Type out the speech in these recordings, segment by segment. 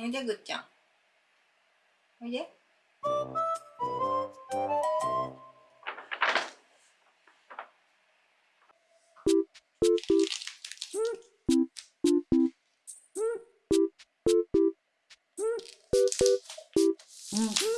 언제 긋죠? 언제? Mm-hmm.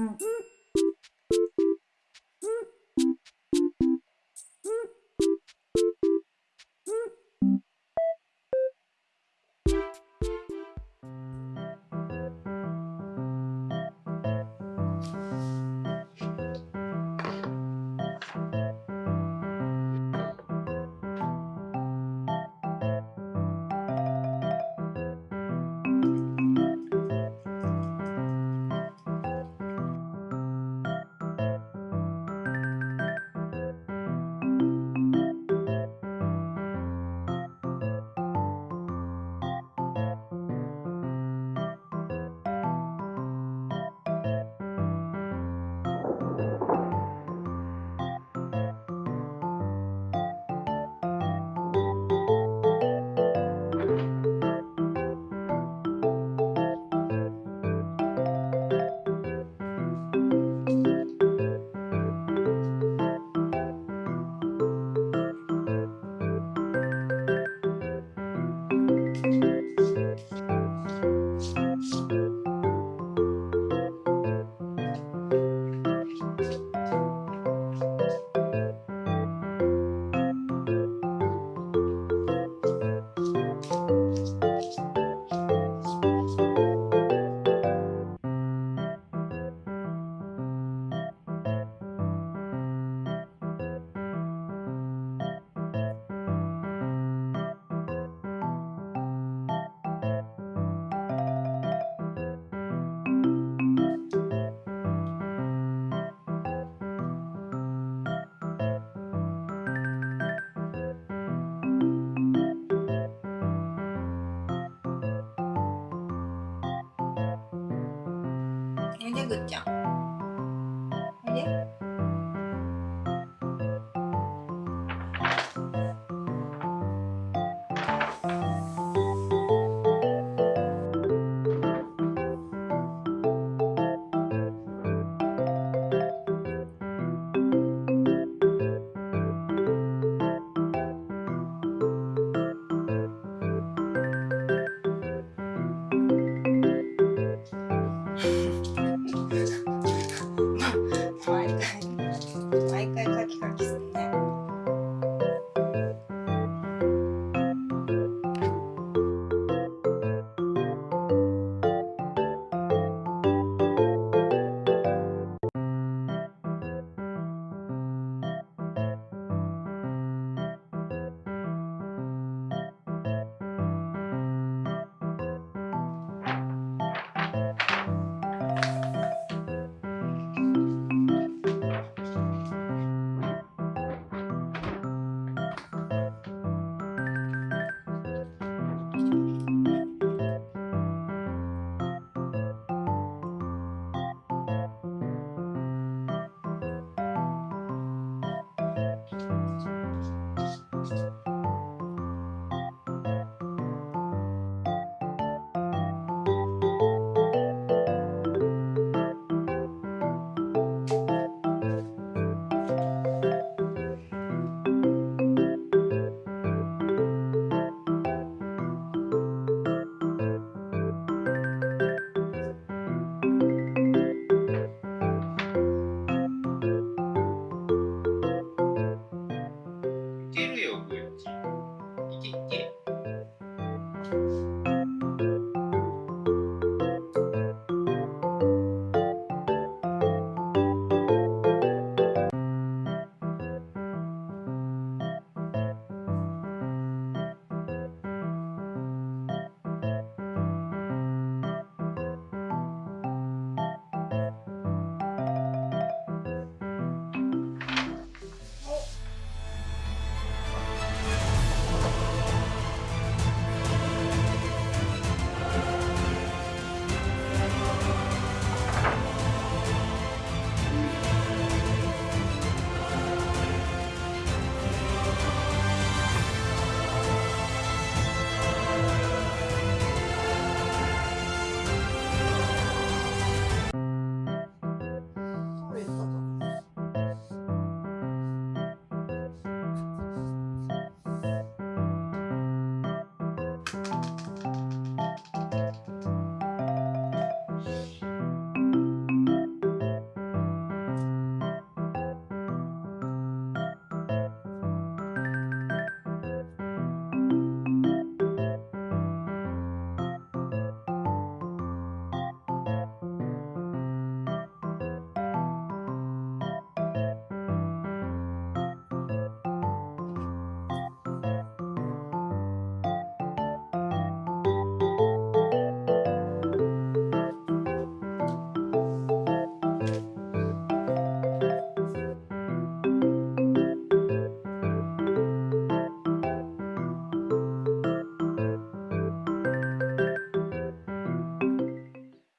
Mm-hmm. 이제 그죠? 이제 待。